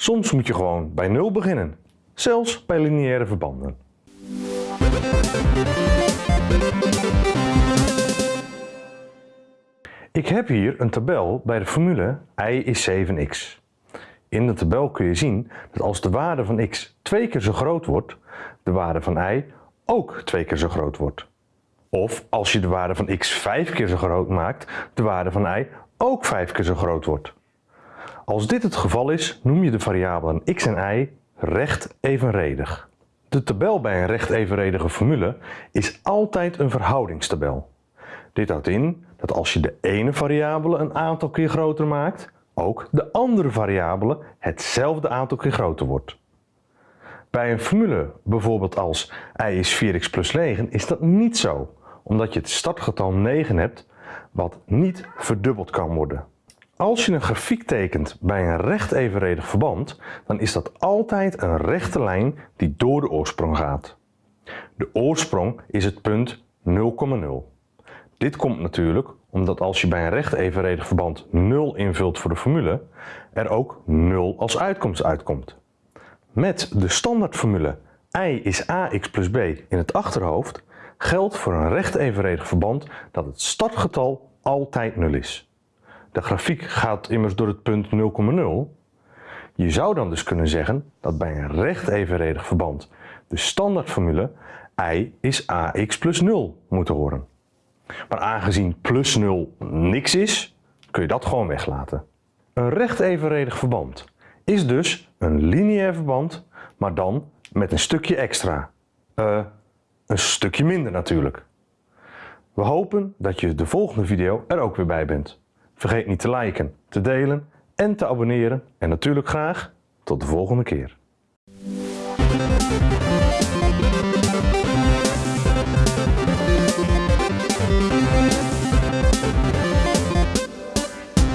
Soms moet je gewoon bij 0 beginnen, zelfs bij lineaire verbanden. Ik heb hier een tabel bij de formule y is 7x. In de tabel kun je zien dat als de waarde van x twee keer zo groot wordt, de waarde van y ook twee keer zo groot wordt. Of als je de waarde van x vijf keer zo groot maakt, de waarde van y ook vijf keer zo groot wordt. Als dit het geval is, noem je de variabelen x en y recht evenredig. De tabel bij een recht evenredige formule is altijd een verhoudingstabel. Dit houdt in dat als je de ene variabele een aantal keer groter maakt, ook de andere variabele hetzelfde aantal keer groter wordt. Bij een formule, bijvoorbeeld als y is 4x plus 9, is dat niet zo, omdat je het startgetal 9 hebt, wat niet verdubbeld kan worden. Als je een grafiek tekent bij een recht evenredig verband, dan is dat altijd een rechte lijn die door de oorsprong gaat. De oorsprong is het punt 0,0. Dit komt natuurlijk omdat als je bij een recht evenredig verband 0 invult voor de formule, er ook 0 als uitkomst uitkomt. Met de standaardformule y is ax plus b in het achterhoofd geldt voor een recht evenredig verband dat het startgetal altijd 0 is. De grafiek gaat immers door het punt 0,0. Je zou dan dus kunnen zeggen dat bij een recht evenredig verband de standaardformule y is ax plus 0 moet horen. Maar aangezien plus 0 niks is, kun je dat gewoon weglaten. Een recht evenredig verband is dus een lineair verband, maar dan met een stukje extra. Uh, een stukje minder natuurlijk. We hopen dat je de volgende video er ook weer bij bent. Vergeet niet te liken, te delen en te abonneren. En natuurlijk graag tot de volgende keer.